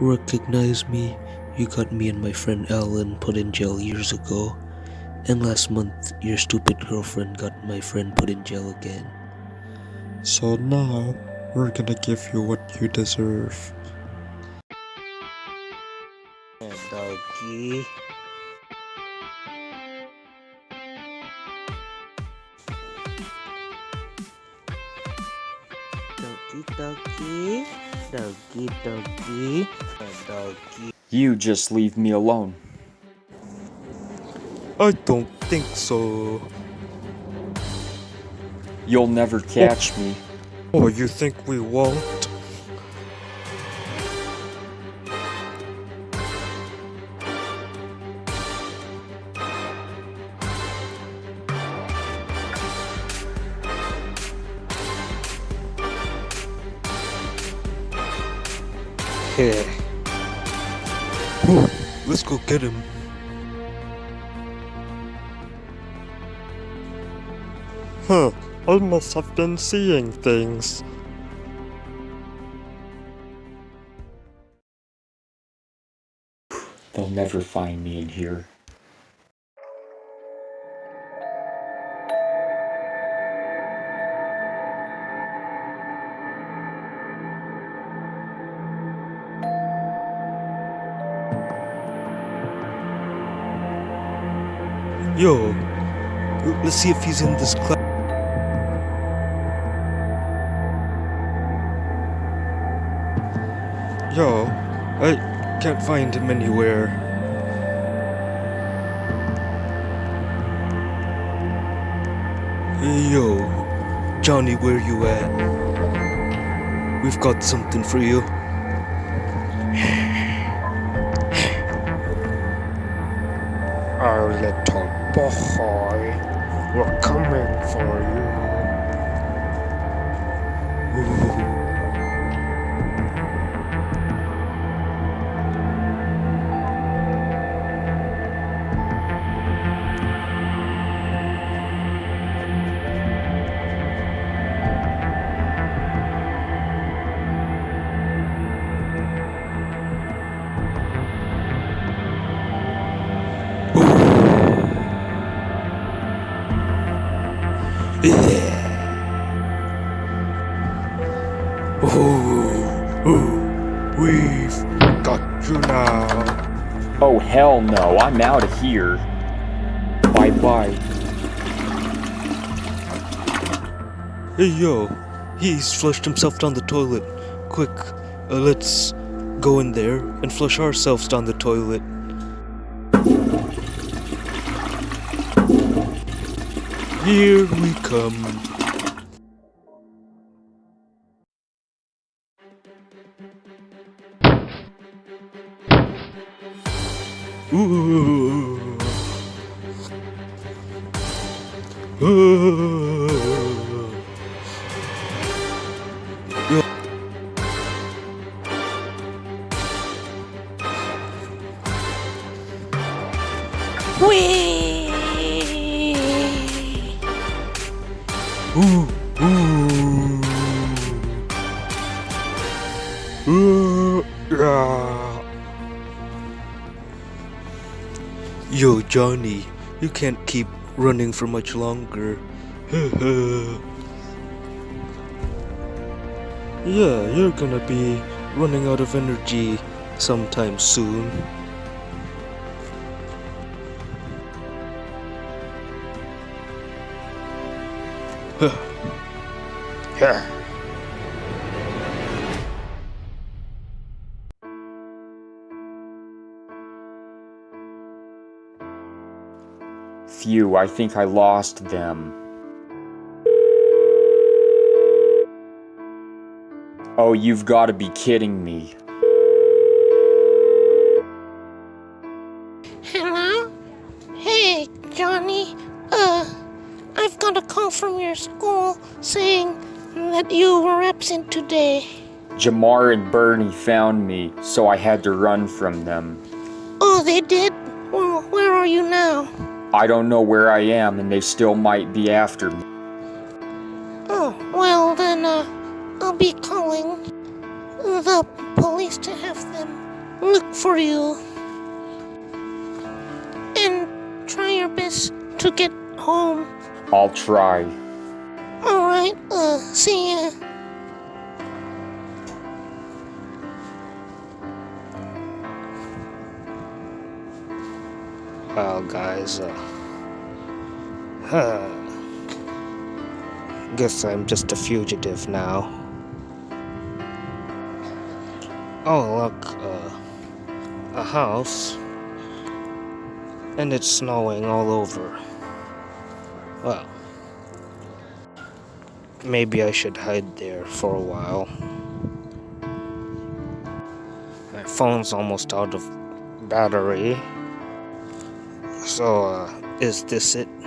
recognize me? You got me and my friend Alan put in jail years ago. And last month, your stupid girlfriend got my friend put in jail again. So now, we're gonna give you what you deserve. Doggy. Doggy, doggy. Doggy, doggy. Doggy. You just leave me alone. I don't think so. You'll never catch me. Oh, you think we won't? Heh. Whew, let's go get him. Huh, I must have been seeing things. They'll never find me in here. Yo, let's see if he's in this class. Yo, I can't find him anywhere. Yo, Johnny, where you at? We've got something for you. Our little boy, we're coming for you. We've got you now. Oh hell no, I'm out of here. Bye bye. Hey, yo, he's flushed himself down the toilet. Quick, uh, let's go in there and flush ourselves down the toilet. Here we come. Ooh. Ooh. Yo. Uh. Yo, Johnny, you can't keep running for much longer. yeah, you're gonna be running out of energy sometime soon. Here. Phew, I think I lost them. Oh, you've gotta be kidding me. Hello? Hey, Johnny. Uh, I've got a call from your school saying that you were absent today. Jamar and Bernie found me, so I had to run from them. Oh, they did? Well, where are you now? I don't know where I am, and they still might be after me. Oh, well then, uh, I'll be calling the police to have them look for you. And try your best to get home. I'll try. Alright, uh, see ya. Well, guys, uh. Huh. Guess I'm just a fugitive now. Oh, look, uh. A house. And it's snowing all over. Well. Maybe I should hide there for a while. My phone's almost out of battery. So, uh, is this it?